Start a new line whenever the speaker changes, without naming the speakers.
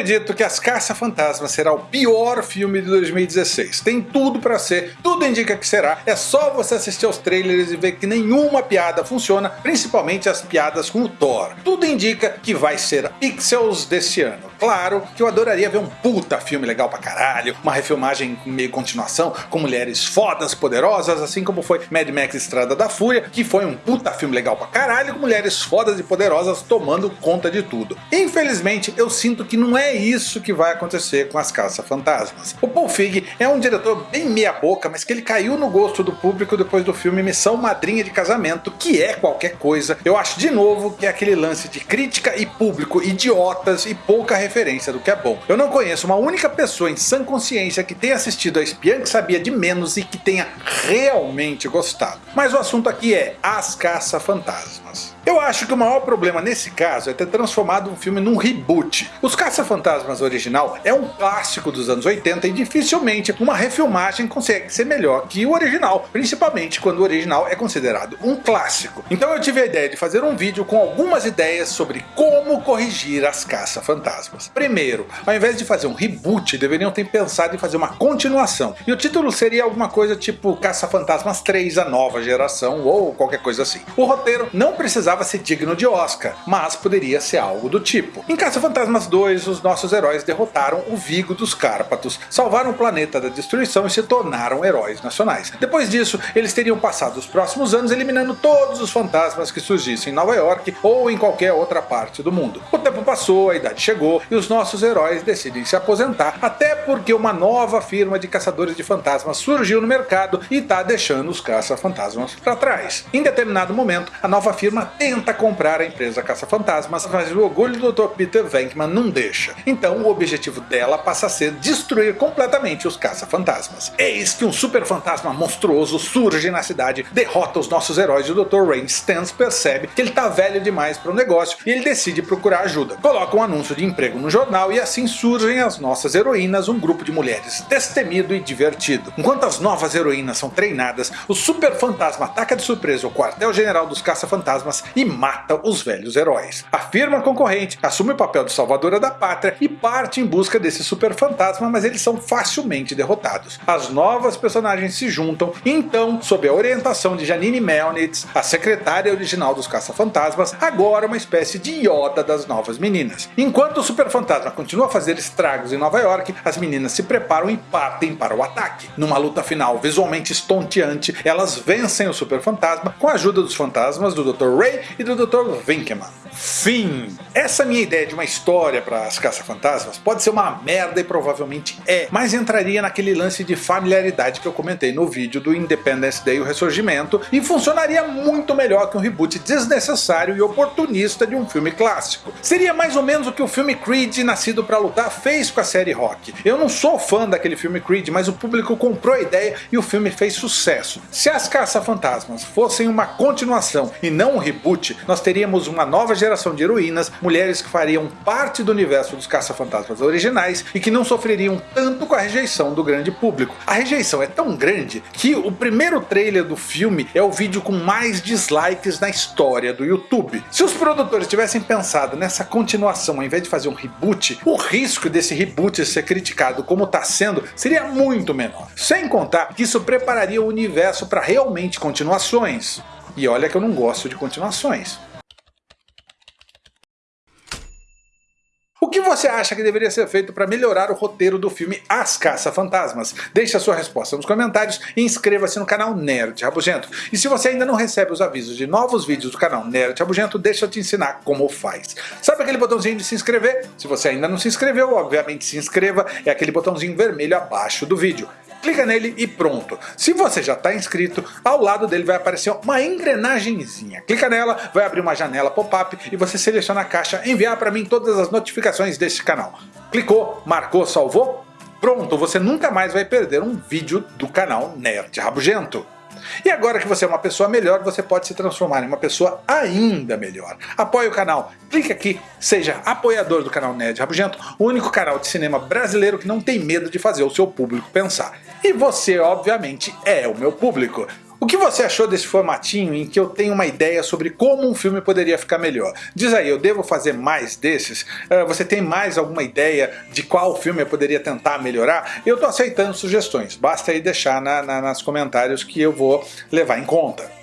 acredito que As Caça-Fantasmas será o pior filme de 2016. Tem tudo pra ser, tudo indica que será. É só você assistir aos trailers e ver que nenhuma piada funciona, principalmente as piadas com o Thor. Tudo indica que vai ser Pixels desse ano. Claro que eu adoraria ver um puta filme legal pra caralho, uma refilmagem meio continuação, com mulheres fodas, poderosas, assim como foi Mad Max Estrada da Fúria, que foi um puta filme legal pra caralho, com mulheres fodas e poderosas tomando conta de tudo. Infelizmente, eu sinto que não é isso que vai acontecer com As Caça-Fantasmas. O Paul Feig é um diretor bem meia boca, mas que ele caiu no gosto do público depois do filme Missão Madrinha de Casamento, que é qualquer coisa. Eu acho de novo que é aquele lance de crítica e público idiotas e pouca referência do que é bom. Eu não conheço uma única pessoa em sã consciência que tenha assistido a Espiã que Sabia de Menos e que tenha realmente gostado. Mas o assunto aqui é As Caça-Fantasmas. Eu acho que o maior problema nesse caso é ter transformado um filme num reboot. Os Caça-Fantasmas original é um clássico dos anos 80 e dificilmente uma refilmagem consegue ser melhor que o original, principalmente quando o original é considerado um clássico. Então eu tive a ideia de fazer um vídeo com algumas ideias sobre como corrigir as Caça-Fantasmas. Primeiro, ao invés de fazer um reboot, deveriam ter pensado em fazer uma continuação. E o título seria alguma coisa tipo Caça-Fantasmas 3, a nova geração, ou qualquer coisa assim. O roteiro não precisava ser digno de Oscar, mas poderia ser algo do tipo. Em Caça-Fantasmas 2, os nossos heróis derrotaram o Vigo dos Cárpatos, salvaram o planeta da destruição e se tornaram heróis nacionais. Depois disso, eles teriam passado os próximos anos eliminando todos os fantasmas que surgissem em Nova York ou em qualquer outra parte do mundo. O tempo passou, a idade chegou e os nossos heróis decidem se aposentar, até porque uma nova firma de caçadores de fantasmas surgiu no mercado e está deixando os caça-fantasmas para trás. Em determinado momento, a nova firma tenta comprar a empresa Caça-Fantasmas, mas o orgulho do Dr. Peter Venkman não deixa. Então o objetivo dela passa a ser destruir completamente os Caça-Fantasmas. Eis que um super fantasma monstruoso surge na cidade, derrota os nossos heróis e o Dr. Rain Stans percebe que ele tá velho demais para o negócio e ele decide procurar ajuda. Coloca um anúncio de emprego no jornal e assim surgem as nossas heroínas, um grupo de mulheres destemido e divertido. Enquanto as novas heroínas são treinadas, o super fantasma ataca de surpresa o quartel-general dos caça-fantasmas e mata os velhos heróis. A firma concorrente assume o papel de salvadora da pátria e parte em busca desse super fantasma, mas eles são facilmente derrotados. As novas personagens se juntam e então, sob a orientação de Janine Melnitz, a secretária original dos caça-fantasmas, agora uma espécie de Yoda das novas meninas. Enquanto o super fantasma continua a fazer estragos em Nova York, as meninas se preparam e partem para o ataque. Numa luta final visualmente estonteante, elas vencem o super fantasma com a ajuda dos fantasmas do Dr. Ray e do Dr. Winkman. Fim! Essa minha ideia de uma história para as caça-fantasmas pode ser uma merda e provavelmente é, mas entraria naquele lance de familiaridade que eu comentei no vídeo do Independence Day o Ressurgimento e funcionaria muito melhor que um reboot desnecessário e oportunista de um filme clássico. Seria mais ou menos o que o filme Creed Nascido para Lutar fez com a série Rock. Eu não sou fã daquele filme Creed, mas o público comprou a ideia e o filme fez sucesso. Se as caça-fantasmas fossem uma continuação e não um reboot, reboot, nós teríamos uma nova geração de heroínas, mulheres que fariam parte do universo dos caça-fantasmas originais e que não sofreriam tanto com a rejeição do grande público. A rejeição é tão grande que o primeiro trailer do filme é o vídeo com mais dislikes na história do YouTube. Se os produtores tivessem pensado nessa continuação ao invés de fazer um reboot, o risco desse reboot ser criticado como está sendo seria muito menor. Sem contar que isso prepararia o universo para realmente continuações. E olha que eu não gosto de continuações. O que você acha que deveria ser feito para melhorar o roteiro do filme As Caça-Fantasmas? Deixe a sua resposta nos comentários e inscreva-se no canal Nerd Rabugento. E se você ainda não recebe os avisos de novos vídeos do canal Nerd Rabugento, deixa eu te ensinar como faz. Sabe aquele botãozinho de se inscrever? Se você ainda não se inscreveu, obviamente se inscreva, é aquele botãozinho vermelho abaixo do vídeo clica nele e pronto. Se você já está inscrito, ao lado dele vai aparecer uma engrenagemzinha. Clica nela, vai abrir uma janela pop-up e você seleciona a caixa enviar para mim todas as notificações deste canal. Clicou, marcou, salvou? Pronto, você nunca mais vai perder um vídeo do canal Nerd Rabugento. E agora que você é uma pessoa melhor, você pode se transformar em uma pessoa ainda melhor. Apoie o canal, clique aqui, seja apoiador do canal Nerd Rabugento, o único canal de cinema brasileiro que não tem medo de fazer o seu público pensar. E você, obviamente, é o meu público. O que você achou desse formatinho em que eu tenho uma ideia sobre como um filme poderia ficar melhor? Diz aí, eu devo fazer mais desses? Uh, você tem mais alguma ideia de qual filme eu poderia tentar melhorar? Eu estou aceitando sugestões, basta aí deixar na, na, nas comentários que eu vou levar em conta.